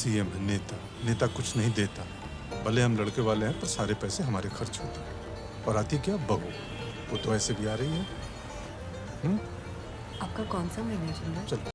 CM है नेता। नेता कुछ नहीं देता। भले हम लड़के वाले हैं पर सारे पैसे हमारे खर्च होते हैं। और आती क्या बहू? वो तो ऐसे भी आ रही है। हम्म? आपका कौन सा महीना चल रहा है?